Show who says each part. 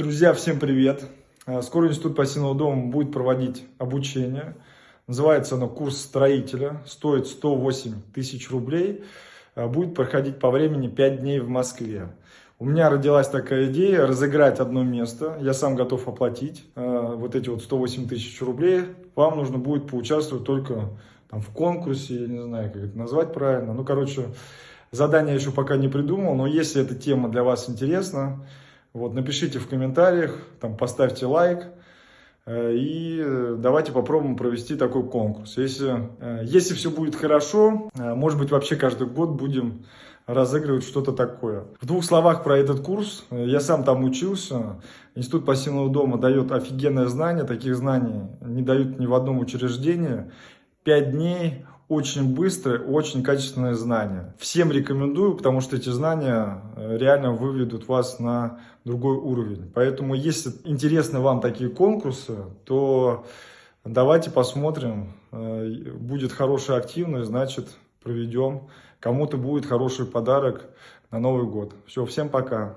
Speaker 1: Друзья, всем привет! Э, Скоро Институт пассивного дома будет проводить обучение. Называется оно «Курс строителя». Стоит 108 тысяч рублей. Э, Будет проходить по времени 5 дней в Москве. У меня родилась такая идея разыграть одно место. Я сам готов оплатить э, вот эти вот 108 тысяч рублей. Вам нужно будет поучаствовать только там, в конкурсе, я не знаю, как это назвать правильно. Ну, короче, задание еще пока не придумал, но если эта тема для вас интересна, вот, напишите в комментариях, там, поставьте лайк. э, И э, давайте попробуем провести такой конкурс. Если, э, если все будет хорошо, может быть вообще каждый год будем разыгрывать что-то такое. В двух словах про этот курс. Я сам там учился. Институт пассивного дома дает офигенное знание. Таких знаний не дают ни в одном учреждении. Пять дней очень быстрое, очень качественное знание. Всем рекомендую, потому что эти знания э, реально выведут вас на другой уровень. Поэтому, если интересны вам такие конкурсы, то давайте посмотрим. Э, Будет хорошая активность, значит, проведем. Кому-то будет хороший подарок на Новый год. Все, всем пока.